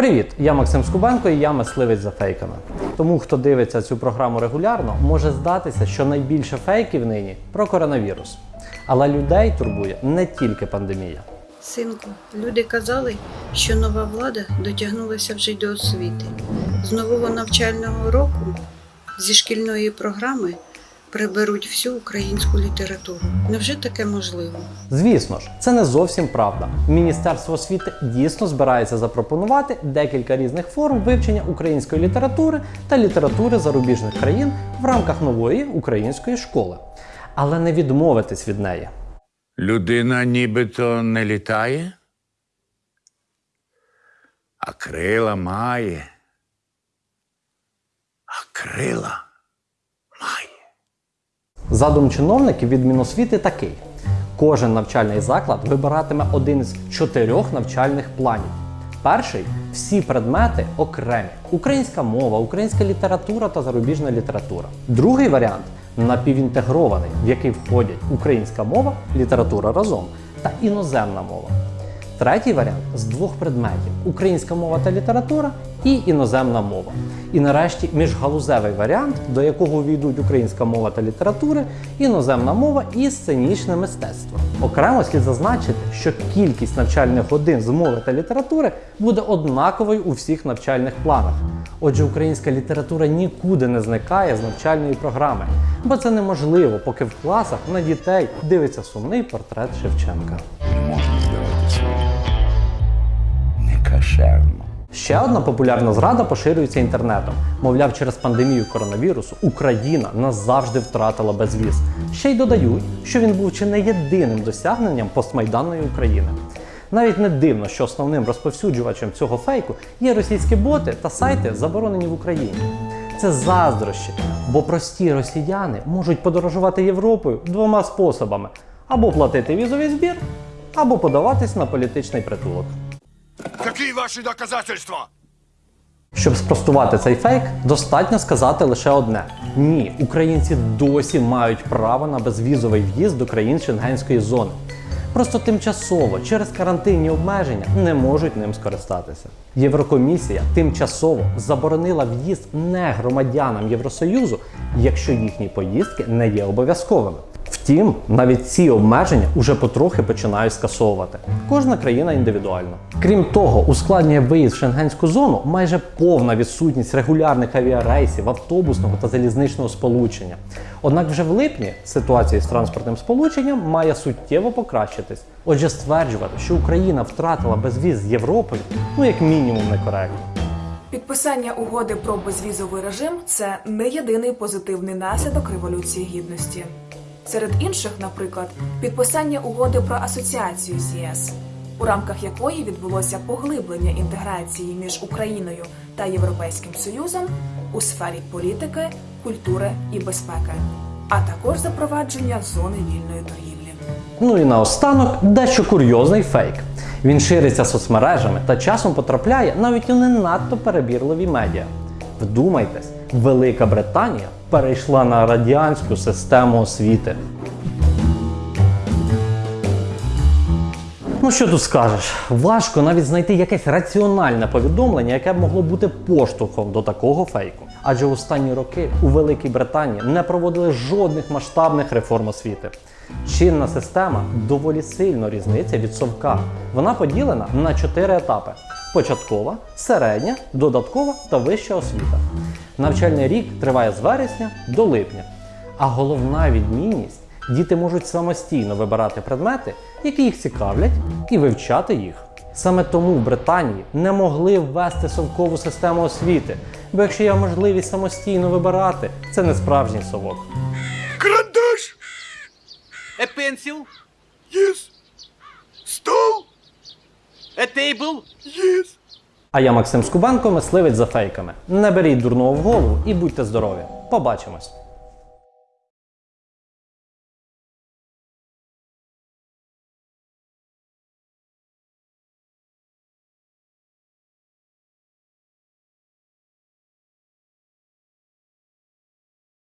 Привіт! Я Максим Скубенко і я мисливець за фейками. Тому, хто дивиться цю програму регулярно, може здатися, що найбільше фейків нині про коронавірус. Але людей турбує не тільки пандемія. Синку, люди казали, що нова влада дотягнулася вже й до освіти. З нового навчального року зі шкільної програми приберуть всю українську літературу. Невже таке можливо? Звісно ж, це не зовсім правда. Міністерство освіти дійсно збирається запропонувати декілька різних форм вивчення української літератури та літератури зарубіжних країн в рамках нової української школи, але не відмовитись від неї. Людина нібито не літає, а крила має. А крила. Задум чиновників від Міносвіти такий: кожен навчальний заклад вибиратиме один із чотирьох навчальних планів. Перший всі предмети окремі: українська мова, українська література та зарубіжна література. Другий варіант напівінтегрований, в який входять українська мова, література разом та іноземна мова. Третій варіант з двох предметів: українська мова та література і іноземна мова. І нарешті міжгалузевий варіант, до якого увійдуть українська мова та літератури, іноземна мова і сценічне мистецтво. Окремо слід зазначити, що кількість навчальних годин з мови та літератури буде однаковою у всіх навчальних планах. Отже, українська література нікуди не зникає з навчальної програми, бо це неможливо, поки в класах на дітей дивиться сумний портрет Шевченка. Не можна здавати своє. Некашерно. Ще одна популярна зрада поширюється інтернетом. Мовляв, через пандемію коронавірусу Україна назавжди втратила безвіз. Ще й додають, що він був чи не єдиним досягненням постмайданної України. Навіть не дивно, що основним розповсюджувачем цього фейку є російські боти та сайти, заборонені в Україні. Це заздрощі, бо прості росіяни можуть подорожувати Європою двома способами: або платити візовий збір, або подаватись на політичний притулок. Какие ваши доказательства? Щоб спростувати цей фейк, достатньо сказати лише одне: ні, українці досі мають право на безвізовий в'їзд до країн Шенгенської зони. Просто тимчасово через карантинні обмеження не можуть ним скористатися. Єврокомісія тимчасово заборонила в'їзд не громадянам Євросоюзу, якщо їхні поїздки не є обов'язковими. Втім, навіть ці обмеження уже потрохи починають скасовувати. Кожна країна індивідуально. Крім того, ускладнює виїзд в шенгенську зону майже повна відсутність регулярних авіарейсів, автобусного та залізничного сполучення. Однак вже в липні ситуація з транспортним сполученням має суттєво покращитись. Отже, стверджувати, що Україна втратила безвіз з Європою, ну як мінімум некоректно. Підписання угоди про безвізовий режим це не єдиний позитивний наслідок Революції Гідності. Серед інших, наприклад, підписання угоди про асоціацію з ЄС, у рамках якої відбулося поглиблення інтеграції між Україною та Європейським Союзом у сфері політики, культури і безпеки, а також запровадження зони вільної торгівлі. Ну і наостанок дещо курйозний фейк. Він шириться соцмережами та часом потрапляє навіть у не надто перебірливі медіа. Вдумайтесь, Велика Британія перейшла на радянську систему освіти. Ну що тут скажеш? Важко навіть знайти якесь раціональне повідомлення, яке б могло бути поштовхом до такого фейку. Адже останні роки у Великій Британії не проводили жодних масштабних реформ освіти. Чинна система доволі сильно різниця від совка. Вона поділена на чотири етапи: початкова, середня, додаткова та вища освіта. Навчальний рік триває з вересня до липня. А головна відмінність діти можуть самостійно вибирати предмети, які їх цікавлять, і вивчати їх. Саме тому в Британії не могли ввести совкову систему освіти, бо якщо є можливість самостійно вибирати, це не справжній совок. Карандаш! A pencil? Yes. Стол? A table? Yes. А я Максим Скубенко, мисливець за фейками. Не беріть дурного в голову і будьте здорові. Побачимось!